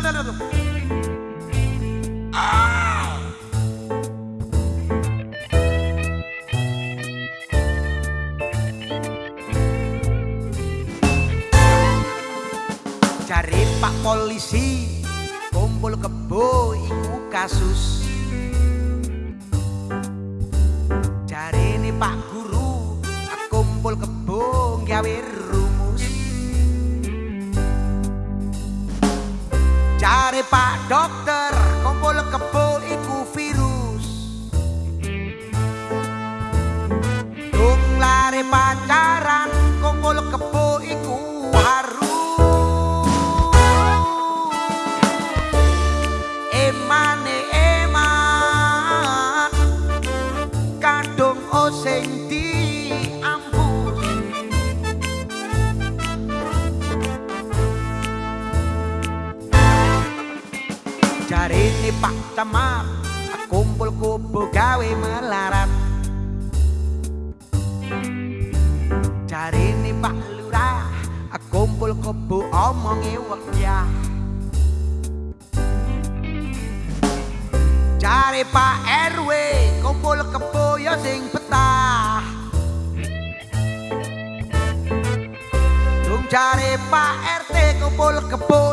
Jare Pak Polisi kumpul kebo iku kasus. Jare ini Pak Guru kumpul kebo gawe Pak Dokter jarine Pak Camat kumpul kubu gawe melarat. Jarine Pak Lurah kumpul kubu omongi wekyah Cari Pak RW kumpul kebo ya sing betah. Dung cari Pak RT kumpul kebo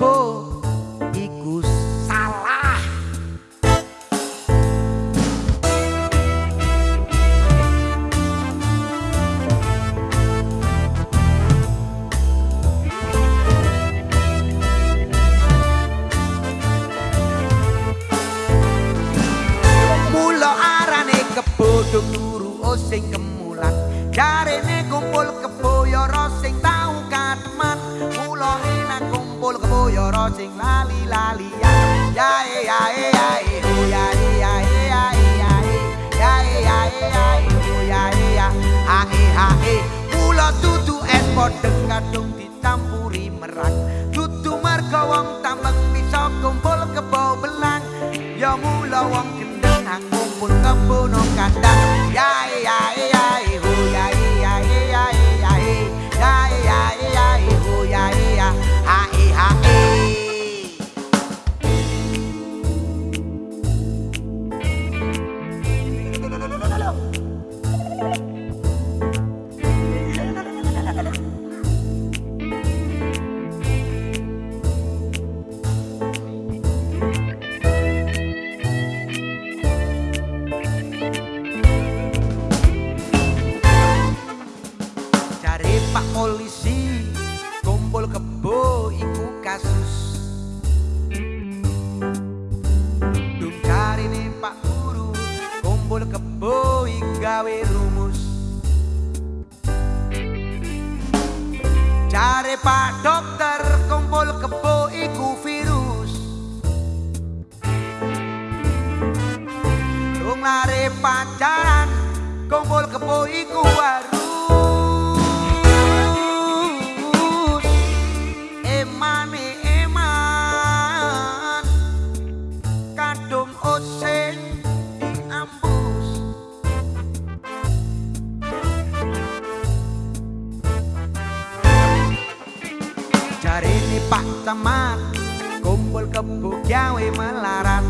kebo iku salah. Mula arane kebodong turu sing kemulan. Jarene kumpul kebo yara sing tau kebo yara sing lali-lalian. Yae yae yae ho yae yae yae. Yae Yae yae ho yae ya hae Mula dudu es podeng kadung dicampuri merak. Dudu merga wong tambang bisa kumpul kebo belang Ya mula wong Cari Pak Dokter kumpul kebo iku virus. Dung lare pacaran kumpul kebo iku harus Pak Camat kumpul kebo gawe melarat.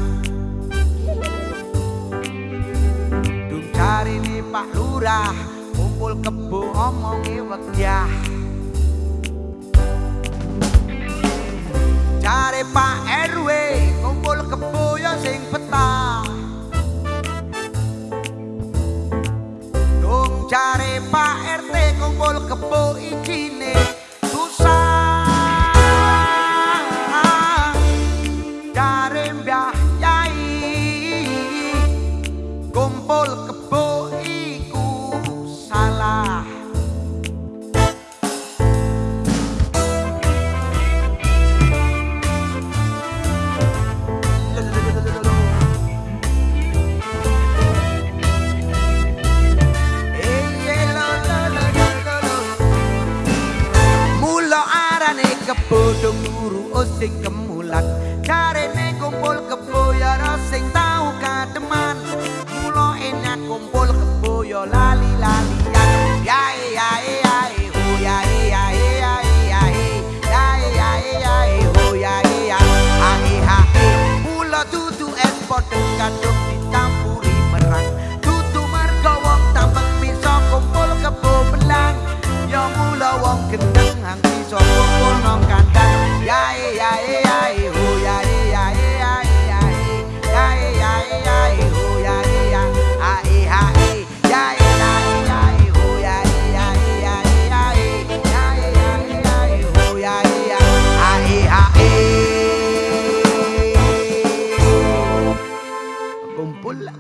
Dung cari ini Pak Lurah kumpul kebo omongi wekyah kebodong guru osing kemulat Karene kumpul kebodong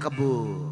kebun.